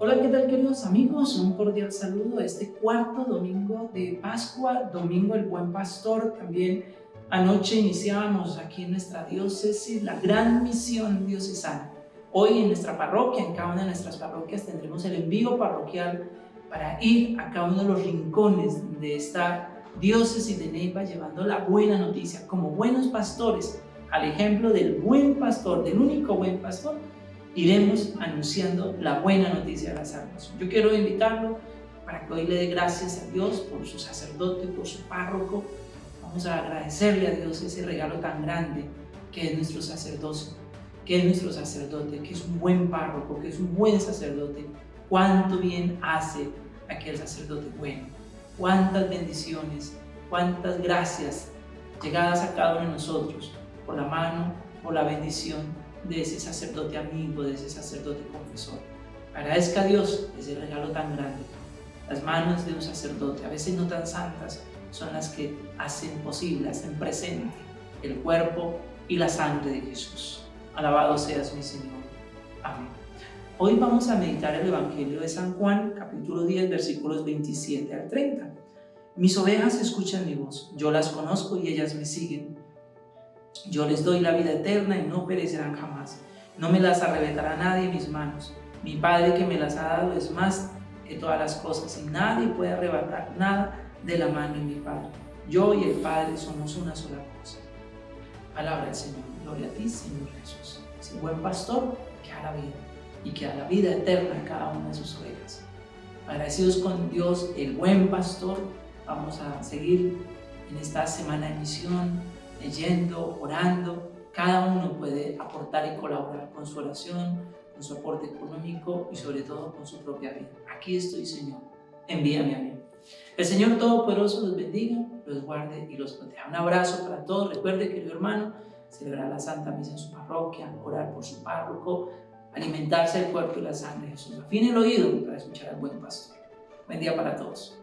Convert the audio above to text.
Hola, ¿qué tal queridos amigos? Un cordial saludo este cuarto domingo de Pascua, Domingo el Buen Pastor. También anoche iniciábamos aquí en nuestra diócesis la gran misión diocesana. Hoy en nuestra parroquia, en cada una de nuestras parroquias, tendremos el envío parroquial para ir a cada uno de los rincones de esta diócesis de Neiva llevando la buena noticia como buenos pastores, al ejemplo del buen pastor, del único buen pastor, iremos anunciando la buena noticia de la salvación. Yo quiero invitarlo para que hoy le dé gracias a Dios por su sacerdote, por su párroco. Vamos a agradecerle a Dios ese regalo tan grande que es nuestro sacerdocio, que es nuestro sacerdote, que es un buen párroco, que es un buen sacerdote. Cuánto bien hace aquel sacerdote bueno. Cuántas bendiciones, cuántas gracias llegadas a cada uno de nosotros por la mano, por la bendición de ese sacerdote amigo, de ese sacerdote confesor. Agradezca a Dios ese regalo tan grande. Las manos de un sacerdote, a veces no tan santas, son las que hacen posible, hacen presente el cuerpo y la sangre de Jesús. Alabado seas mi Señor. Amén. Hoy vamos a meditar el Evangelio de San Juan, capítulo 10, versículos 27 al 30. Mis ovejas escuchan mi voz, yo las conozco y ellas me siguen. Yo les doy la vida eterna y no perecerán jamás. No me las arrebatará nadie mis manos. Mi Padre que me las ha dado es más que todas las cosas y nadie puede arrebatar nada de la mano de mi Padre. Yo y el Padre somos una sola cosa. Palabra del Señor. Gloria a ti, Señor Jesús. Ese buen pastor que da la vida y que da la vida eterna a cada una de sus ovejas. Agradecidos con Dios, el buen pastor, vamos a seguir en esta semana de misión, leyendo, orando. Cada uno puede aportar y colaborar con su oración, con su aporte económico y sobre todo con su propia vida. Aquí estoy, Señor. Envíame a mí. El Señor Todopoderoso los bendiga, los guarde y los proteja. Un abrazo para todos. Recuerde, querido hermano, celebrar la Santa Misa en su parroquia, orar por su párroco, alimentarse del cuerpo y la sangre de Jesús. Afine el oído para escuchar al buen pastor. Buen día para todos.